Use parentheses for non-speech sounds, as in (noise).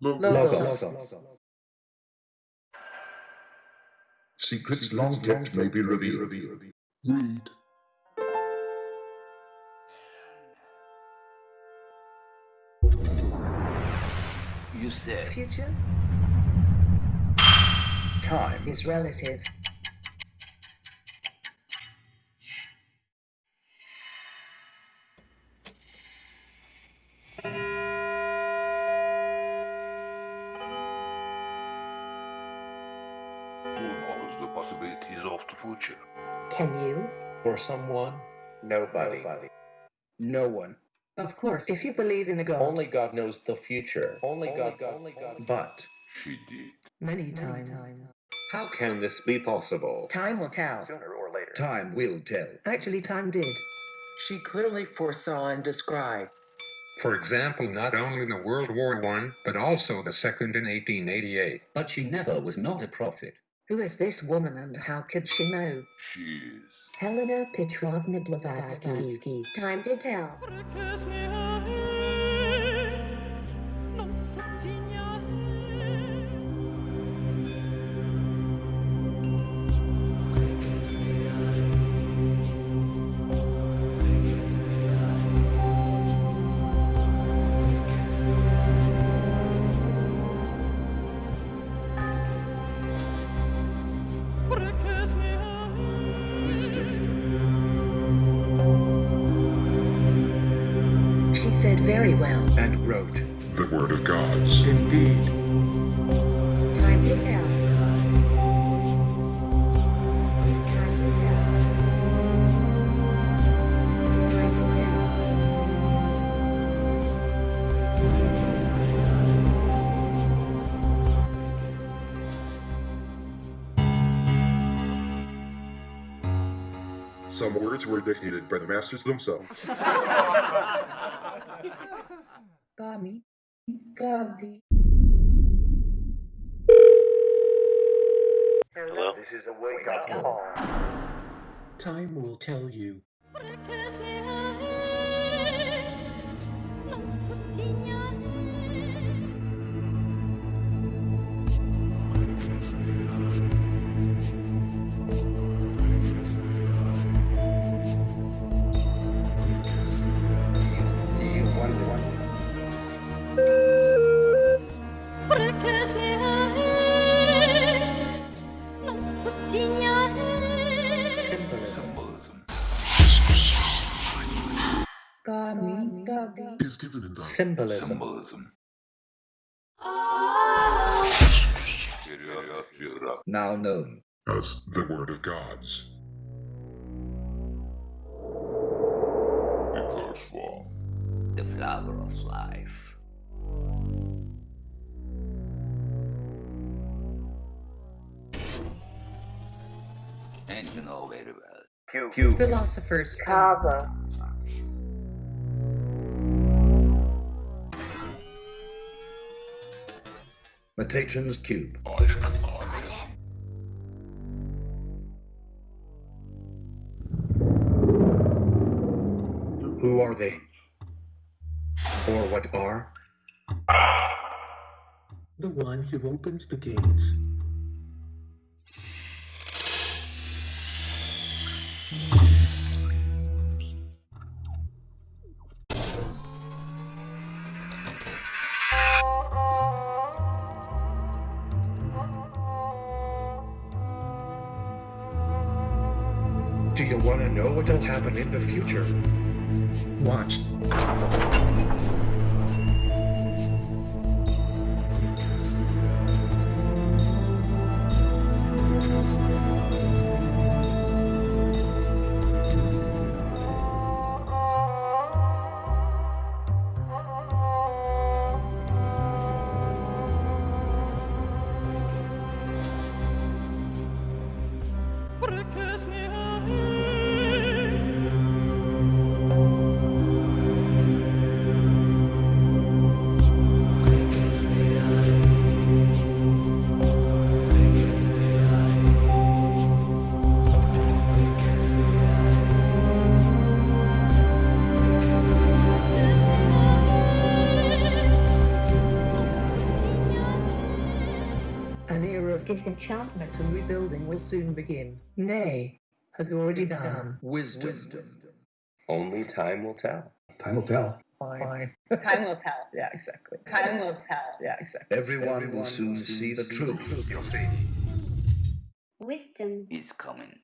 Logos. Secrets long kept may be revealed. Read. You said Future time is relative. Possibilities of the future? Can you? For someone, nobody. No one. Of course. If you believe in a God. Only God knows the future. Only, God, Only God. But She did. Many times. how can this be possible? Time will tell. Sooner or later. Time will tell. Actually, time did. She clearly foresaw and described. For example, not only the World War I, but also the second in 1888. But she never was not a prophet. Who is this woman and how could she know? She is. Helena Petrovna Blavatsky. Time to tell. She very well. And wrote. The word of gods. Indeed. Time did tell. Time did tell. Some words were dictated by the masters themselves. (laughs) Gami. Gandhi. Hello? This is a wake up call. Time will tell you. Symbolism. symbolism. Now known. As the word of gods. The first form. the flower of life. And you know very well. Q. Q. Philosophers. Metatrons Cube. Who are they? Or what are? The one who opens the gates. Do you want to know what'll happen in the future? Watch. perché es mir disenchantment and rebuilding will soon begin. Nay, has already begun. Wisdom. Only time will tell. Time will tell. Fine. (laughs) Time will tell. Yeah, exactly. Time will tell. Yeah, exactly. Everyone will soon see the truth. You'll see. Wisdom is coming.